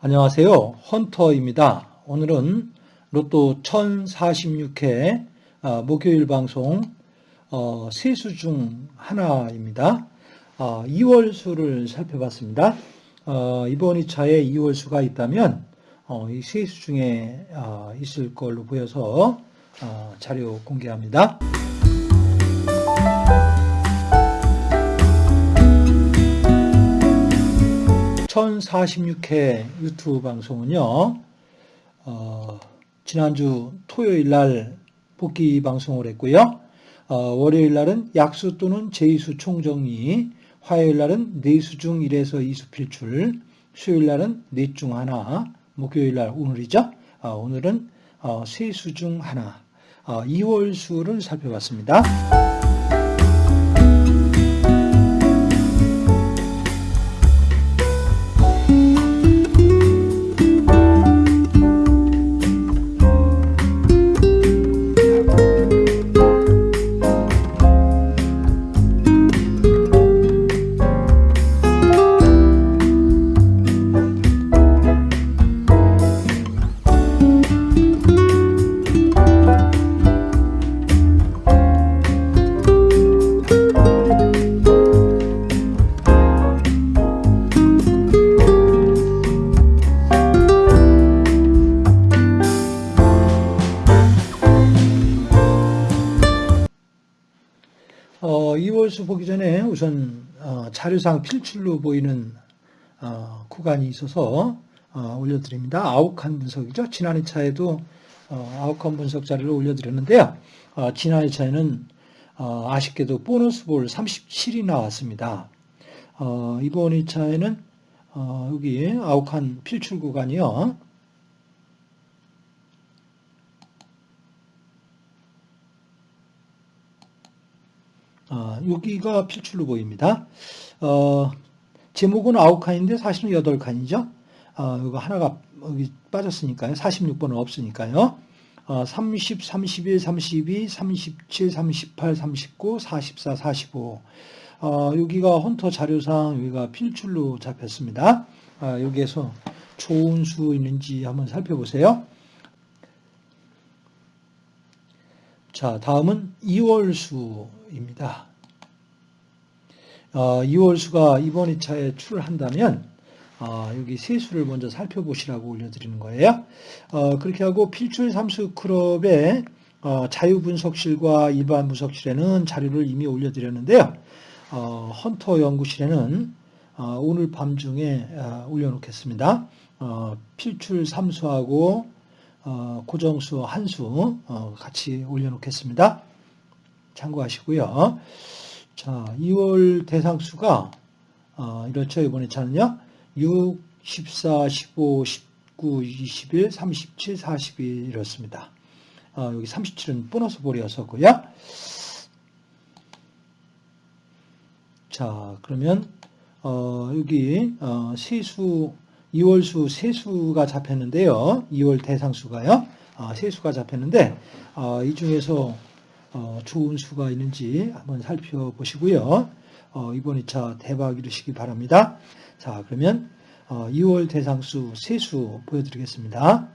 안녕하세요. 헌터입니다. 오늘은 로또 1046회 어, 목요일 방송 어, 세수 중 하나입니다. 2월 수를 어, 살펴봤습니다. 이번 2차에 2월 수가 있다면 이 세 수 중에 있을 걸로 보여서 자료 공개합니다. 1046회 유튜브 방송은요, 어, 지난주 토요일 날 복귀 방송을 했고요. 어, 월요일 날은 약수 또는 제이수 총정리, 화요일 날은 네수 중 1에서 2수 필출, 수요일 날은 넷 중 하나, 목요일 날 오늘이죠. 어, 오늘은 어, 세수 중 하나, 2월 어, 수를 살펴봤습니다. 이월수 보기 전에 우선 어, 자료상 필출로 보이는 어, 구간이 있어서 어, 올려드립니다. 아욱한 분석이죠. 지난 2차에도 아욱한 분석 자료를 올려드렸는데요. 지난 2차에는 아쉽게도 보너스 볼 37이 나왔습니다. 이번 2차에는 여기 아욱한 필출 구간이요. 어, 여기가 필출로 보입니다. 어, 제목은 9칸인데 사실은 8칸이죠. 어, 이거 하나가 여기 빠졌으니까요. 46번은 없으니까요. 어, 30, 31, 32, 37, 38, 39, 44, 45. 어, 여기가 헌터 자료상 여기가 필출로 잡혔습니다. 어, 여기에서 좋은 수 있는지 한번 살펴보세요. 자, 다음은 2월 수 입니다. 어, 2월 수가 이번 2차에 출한다면 어, 여기 세수를 먼저 살펴보시라고 올려드리는 거예요. 어, 그렇게 하고 필출 삼수 클럽의 어, 자유분석실과 일반 분석실에는 자료를 이미 올려드렸는데요. 어, 헌터 연구실에는 어, 오늘 밤중에 올려놓겠습니다. 필출 삼수하고 어, 고정수 한수 어, 같이 올려놓겠습니다. 참고하시고요. 자, 2월 대상수가 어, 이렇죠. 이번에 차는요. 6, 14, 15, 19, 21, 37, 42 이렇습니다. 여기 37은 보너스 볼이었었고요. 자, 그러면 여기 세수 2월수 세수가 잡혔는데요. 2월 대상수가요. 아, 세수가 잡혔는데 아, 이 중에서 어, 좋은 수가 있는지 한번 살펴보시고요. 어, 이번 2차 대박 이루시기 바랍니다. 자 그러면 2월 어, 대상수 세수 보여드리겠습니다.